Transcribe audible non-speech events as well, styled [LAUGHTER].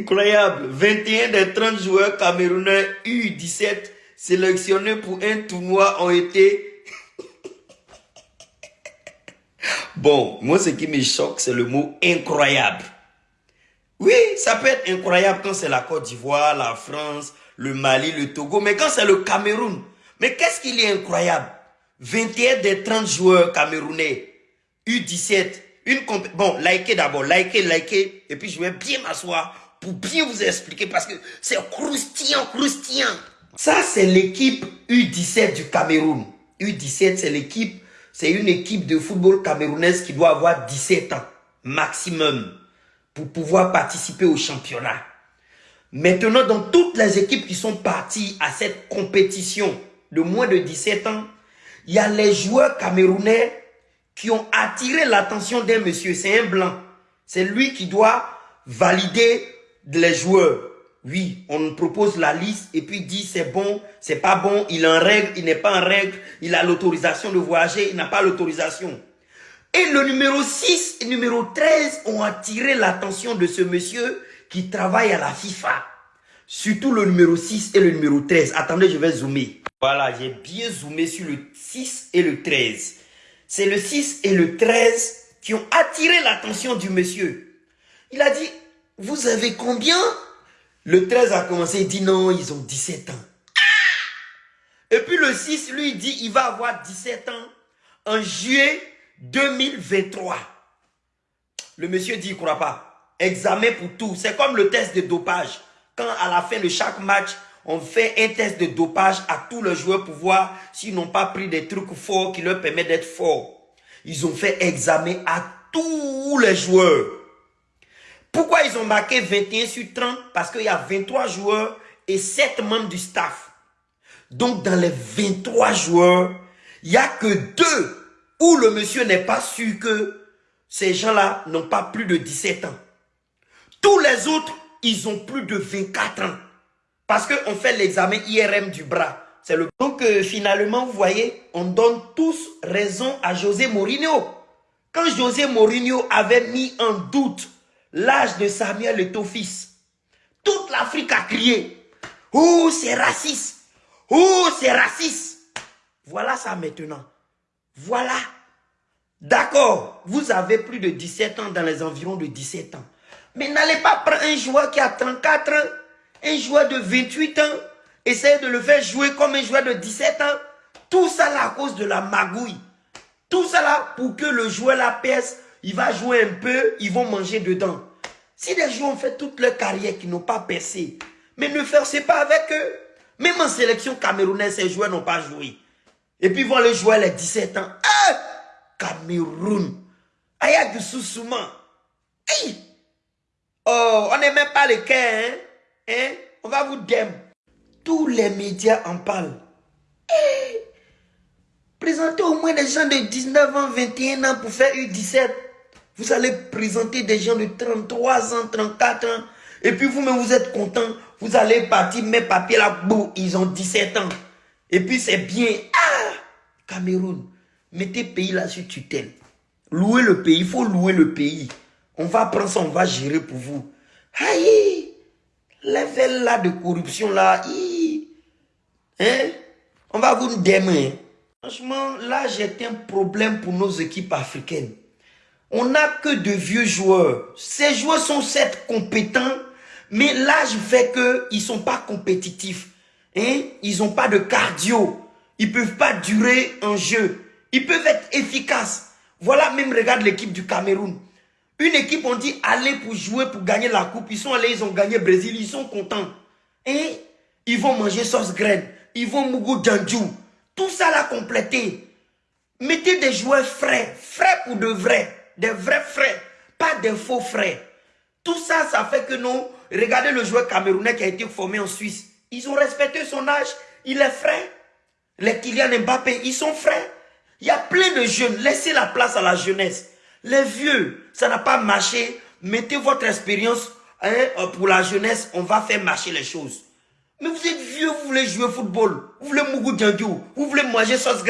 Incroyable. 21 des 30 joueurs camerounais U17 sélectionnés pour un tournoi ont été... [LAUGHS] bon, moi ce qui me choque, c'est le mot incroyable. Oui, ça peut être incroyable quand c'est la Côte d'Ivoire, la France, le Mali, le Togo, mais quand c'est le Cameroun, mais qu'est-ce qu'il est incroyable? 21 des 30 joueurs camerounais, U17, une Bon, likez d'abord, likez, likez, et puis je vais bien m'asseoir pour bien vous expliquer parce que c'est croustillant, croustillant. Ça, c'est l'équipe U17 du Cameroun. U17, c'est l'équipe, c'est une équipe de football camerounaise qui doit avoir 17 ans maximum pour pouvoir participer au championnat. Maintenant, dans toutes les équipes qui sont parties à cette compétition de moins de 17 ans, il y a les joueurs camerounais qui ont attiré l'attention d'un monsieur. C'est un blanc. C'est lui qui doit valider les joueurs. Oui, on propose la liste et puis dit c'est bon, c'est pas bon, il est en règle, il n'est pas en règle, il a l'autorisation de voyager, il n'a pas l'autorisation. Et le numéro 6 et numéro 13 ont attiré l'attention de ce monsieur qui travaille à la FIFA. Surtout le numéro 6 et le numéro 13. Attendez, je vais zoomer. Voilà, j'ai bien zoomé sur le 6 et le 13. C'est le 6 et le 13 qui ont attiré l'attention du monsieur. Il a dit, vous avez combien? Le 13 a commencé, il dit non, ils ont 17 ans. Et puis le 6, lui, dit, il va avoir 17 ans en juillet 2023. Le monsieur dit, il ne croit pas. Examen pour tout. C'est comme le test de dopage. Quand à la fin de chaque match, on fait un test de dopage à tous les joueurs pour voir s'ils n'ont pas pris des trucs forts qui leur permettent d'être forts. Ils ont fait examen à tous les joueurs. Pourquoi ils ont marqué 21 sur 30 Parce qu'il y a 23 joueurs et 7 membres du staff. Donc dans les 23 joueurs, il n'y a que deux où le monsieur n'est pas sûr que ces gens-là n'ont pas plus de 17 ans. Tous les autres, ils ont plus de 24 ans. Parce qu'on fait l'examen IRM du bras. Donc euh, finalement, vous voyez, on donne tous raison à José Mourinho. Quand José Mourinho avait mis en doute l'âge de Samuel et fils, toute l'Afrique a crié « Oh, c'est raciste? Oh, c'est raciste !» Voilà ça maintenant. Voilà. D'accord, vous avez plus de 17 ans dans les environs de 17 ans. Mais n'allez pas prendre un joueur qui a 34 ans, un joueur de 28 ans, essayez de le faire jouer comme un joueur de 17 ans. Tout ça là à cause de la magouille. Tout ça là pour que le joueur la pèse, il va jouer un peu, ils vont manger dedans. Si des joueurs ont fait toute leur carrière qui n'ont pas percé, mais ne forcez pas avec eux. Même en sélection camerounaise, ces joueurs n'ont pas joué. Et puis ils vont les jouer les 17 ans. Ah! Cameroun. Aya du Soussouma. Oh, on n'est même pas les cœurs, hein? hein? On va vous dem. Tous les médias en parlent. Présentez au moins des gens de 19 ans, 21 ans pour faire U17. Vous allez présenter des gens de 33 ans, 34 ans. Et puis vous-même, vous êtes content. Vous allez partir, mes papiers là, bout, ils ont 17 ans. Et puis c'est bien. Ah! Cameroun, mettez pays là sur tutelle. Louez le pays, il faut louer le pays. On va prendre ça, on va gérer pour vous. Aïe, level là de corruption là, hein? On va vous démer. Franchement, là, j'ai un problème pour nos équipes africaines. On n'a que de vieux joueurs. Ces joueurs sont certes compétents, mais l'âge fait qu'ils ne sont pas compétitifs. Hein? Ils n'ont pas de cardio. Ils ne peuvent pas durer un jeu. Ils peuvent être efficaces. Voilà, même regarde l'équipe du Cameroun. Une équipe, on dit, allez pour jouer, pour gagner la coupe. Ils sont allés, ils ont gagné Brésil, ils sont contents. Et ils vont manger sauce graine. Ils vont Mougou Djandjou. Tout ça l'a complété. Mettez des joueurs frais. Frais pour de vrais. Des vrais frais. Pas des faux frais. Tout ça, ça fait que nous, regardez le joueur camerounais qui a été formé en Suisse. Ils ont respecté son âge. Il est frais. Les Kylian Mbappé, ils sont frais. Il y a plein de jeunes. Laissez la place à la jeunesse. Les vieux, ça n'a pas marché. Mettez votre expérience hein, pour la jeunesse. On va faire marcher les choses. Mais vous êtes vieux, vous voulez jouer au football. Vous voulez Mougou Djandjou. Vous voulez manger sauce